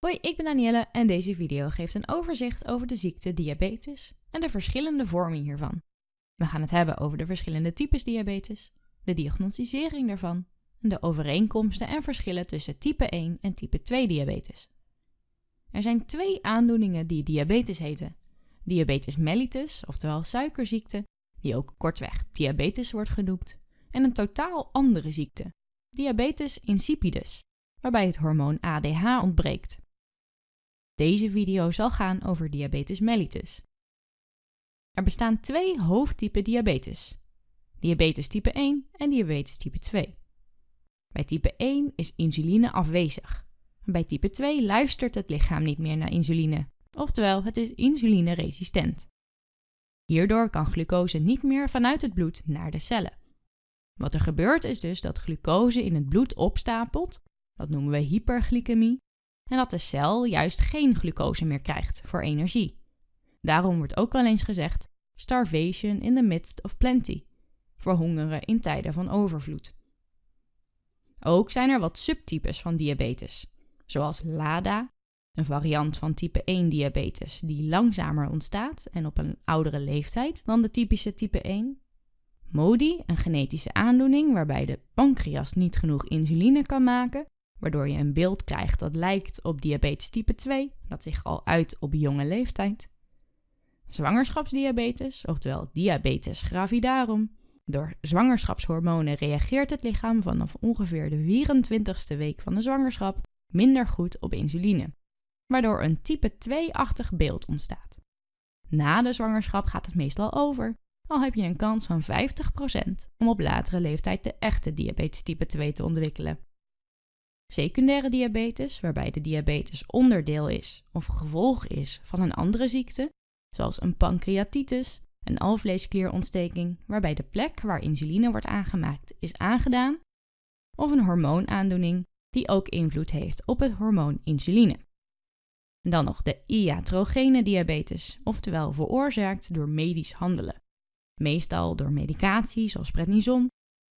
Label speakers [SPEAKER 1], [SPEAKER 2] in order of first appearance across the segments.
[SPEAKER 1] Hoi, ik ben Danielle en deze video geeft een overzicht over de ziekte diabetes en de verschillende vormen hiervan. We gaan het hebben over de verschillende types diabetes, de diagnosticering daarvan de overeenkomsten en verschillen tussen type 1 en type 2 diabetes. Er zijn twee aandoeningen die diabetes heten. Diabetes mellitus, oftewel suikerziekte, die ook kortweg diabetes wordt genoemd, en een totaal andere ziekte, diabetes insipidus, waarbij het hormoon ADH ontbreekt. Deze video zal gaan over diabetes mellitus. Er bestaan twee hoofdtypen diabetes. Diabetes type 1 en diabetes type 2. Bij type 1 is insuline afwezig. Bij type 2 luistert het lichaam niet meer naar insuline, oftewel het is insulineresistent. Hierdoor kan glucose niet meer vanuit het bloed naar de cellen. Wat er gebeurt is dus dat glucose in het bloed opstapelt, dat noemen we hyperglycemie, en dat de cel juist geen glucose meer krijgt voor energie. Daarom wordt ook wel eens gezegd starvation in the midst of plenty, verhongeren in tijden van overvloed. Ook zijn er wat subtypes van diabetes, zoals LADA, een variant van type 1 diabetes die langzamer ontstaat en op een oudere leeftijd dan de typische type 1. MODI, een genetische aandoening waarbij de pancreas niet genoeg insuline kan maken waardoor je een beeld krijgt dat lijkt op diabetes type 2, dat zich al uit op jonge leeftijd. Zwangerschapsdiabetes, oftewel diabetes gravidarum. Door zwangerschapshormonen reageert het lichaam vanaf ongeveer de 24ste week van de zwangerschap minder goed op insuline, waardoor een type 2-achtig beeld ontstaat. Na de zwangerschap gaat het meestal over, al heb je een kans van 50% om op latere leeftijd de echte diabetes type 2 te ontwikkelen. Secundaire diabetes, waarbij de diabetes onderdeel is of gevolg is van een andere ziekte, zoals een pancreatitis, een alvleesklierontsteking, waarbij de plek waar insuline wordt aangemaakt is aangedaan, of een hormoonaandoening die ook invloed heeft op het hormoon insuline. Dan nog de iatrogene diabetes, oftewel veroorzaakt door medisch handelen. Meestal door medicatie zoals prednison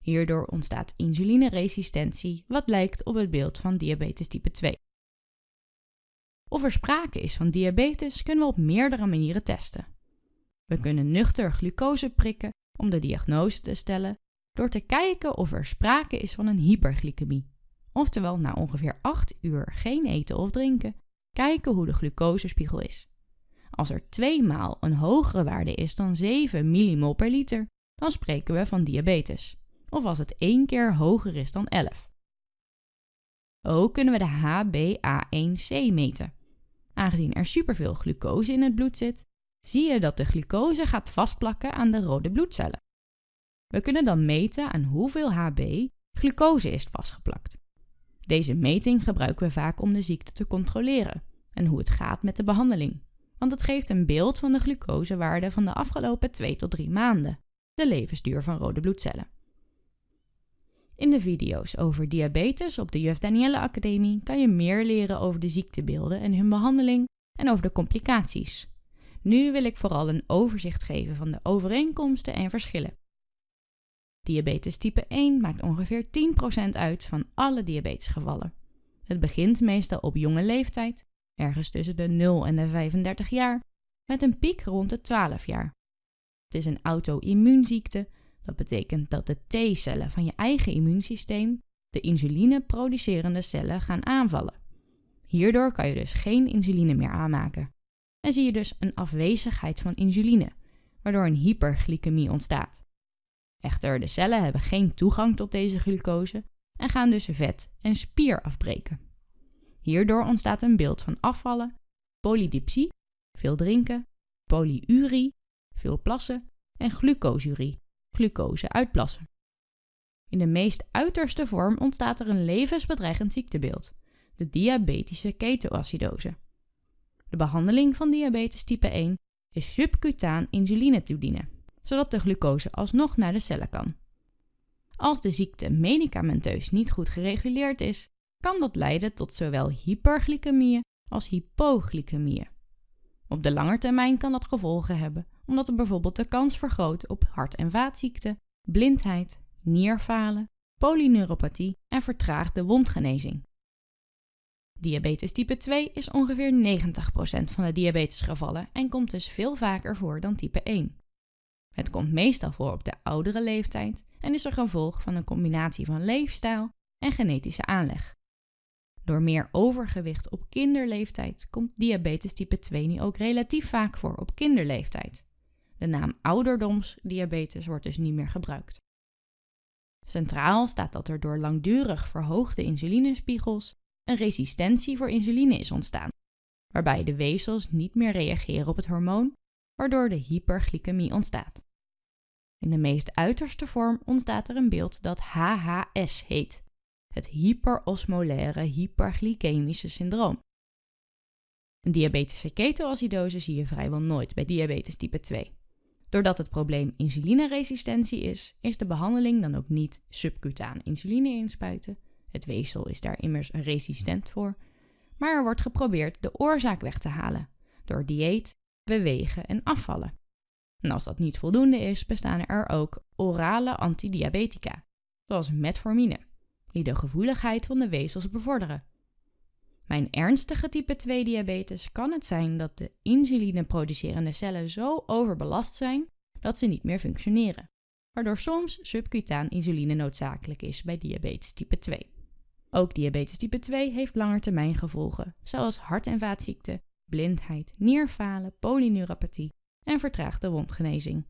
[SPEAKER 1] Hierdoor ontstaat insulineresistentie, wat lijkt op het beeld van diabetes type 2. Of er sprake is van diabetes kunnen we op meerdere manieren testen. We kunnen nuchter glucose prikken om de diagnose te stellen door te kijken of er sprake is van een hyperglycemie. Oftewel na ongeveer 8 uur geen eten of drinken, kijken hoe de glucosespiegel is. Als er tweemaal een hogere waarde is dan 7 millimol per liter, dan spreken we van diabetes of als het één keer hoger is dan 11. Ook kunnen we de HbA1c meten. Aangezien er superveel glucose in het bloed zit, zie je dat de glucose gaat vastplakken aan de rode bloedcellen. We kunnen dan meten aan hoeveel Hb glucose is vastgeplakt. Deze meting gebruiken we vaak om de ziekte te controleren en hoe het gaat met de behandeling, want het geeft een beeld van de glucosewaarde van de afgelopen 2 tot 3 maanden, de levensduur van rode bloedcellen. In de video's over diabetes op de Juf Danielle Academie kan je meer leren over de ziektebeelden en hun behandeling en over de complicaties. Nu wil ik vooral een overzicht geven van de overeenkomsten en verschillen. Diabetes type 1 maakt ongeveer 10% uit van alle diabetesgevallen. Het begint meestal op jonge leeftijd, ergens tussen de 0 en de 35 jaar, met een piek rond de 12 jaar. Het is een auto-immuunziekte dat betekent dat de T-cellen van je eigen immuunsysteem de insuline-producerende cellen gaan aanvallen. Hierdoor kan je dus geen insuline meer aanmaken. En zie je dus een afwezigheid van insuline, waardoor een hyperglycemie ontstaat. Echter, de cellen hebben geen toegang tot deze glucose en gaan dus vet en spier afbreken. Hierdoor ontstaat een beeld van afvallen, polydipsie, veel drinken, polyurie, veel plassen en glucoseurie, glucose uitplassen. In de meest uiterste vorm ontstaat er een levensbedreigend ziektebeeld, de diabetische ketoacidose. De behandeling van diabetes type 1 is subcutaan insuline toedienen, zodat de glucose alsnog naar de cellen kan. Als de ziekte medicamenteus niet goed gereguleerd is, kan dat leiden tot zowel hyperglycemieën als hypoglycemieën. Op de lange termijn kan dat gevolgen hebben omdat het bijvoorbeeld de kans vergroot op hart- en vaatziekten, blindheid, nierfalen, polyneuropathie en vertraagde wondgenezing. Diabetes type 2 is ongeveer 90% van de diabetesgevallen en komt dus veel vaker voor dan type 1. Het komt meestal voor op de oudere leeftijd en is een gevolg van een combinatie van leefstijl en genetische aanleg. Door meer overgewicht op kinderleeftijd komt diabetes type 2 nu ook relatief vaak voor op kinderleeftijd. De naam ouderdomsdiabetes wordt dus niet meer gebruikt. Centraal staat dat er door langdurig verhoogde insulinespiegels een resistentie voor insuline is ontstaan, waarbij de weefsels niet meer reageren op het hormoon, waardoor de hyperglycemie ontstaat. In de meest uiterste vorm ontstaat er een beeld dat HHS heet, het hyperosmolaire hyperglycemische syndroom. Een diabetische ketoacidose zie je vrijwel nooit bij diabetes type 2. Doordat het probleem insulineresistentie is, is de behandeling dan ook niet subcutaan insuline inspuiten. Het weefsel is daar immers resistent voor. Maar er wordt geprobeerd de oorzaak weg te halen door dieet, bewegen en afvallen. En als dat niet voldoende is, bestaan er ook orale antidiabetica, zoals metformine, die de gevoeligheid van de weefsels bevorderen. Mijn ernstige type 2 diabetes kan het zijn dat de insulineproducerende cellen zo overbelast zijn dat ze niet meer functioneren, waardoor soms subcutaan insuline noodzakelijk is bij diabetes type 2. Ook diabetes type 2 heeft langetermijn gevolgen, zoals hart- en vaatziekten, blindheid, nierfalen, polyneuropathie en vertraagde wondgenezing.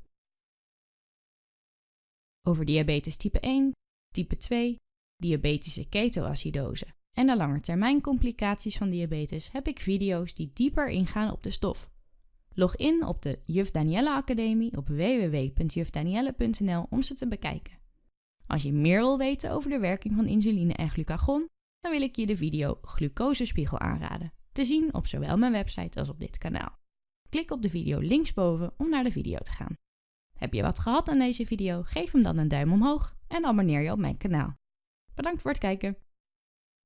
[SPEAKER 1] Over diabetes type 1, type 2, diabetische ketoacidose en de langetermijncomplicaties van diabetes heb ik video's die dieper ingaan op de stof. Log in op de Juf Danielle Academie op www.jufdanielle.nl om ze te bekijken. Als je meer wil weten over de werking van insuline en glucagon, dan wil ik je de video Glucosespiegel aanraden, te zien op zowel mijn website als op dit kanaal. Klik op de video linksboven om naar de video te gaan. Heb je wat gehad aan deze video? Geef hem dan een duim omhoog en abonneer je op mijn kanaal. Bedankt voor het kijken.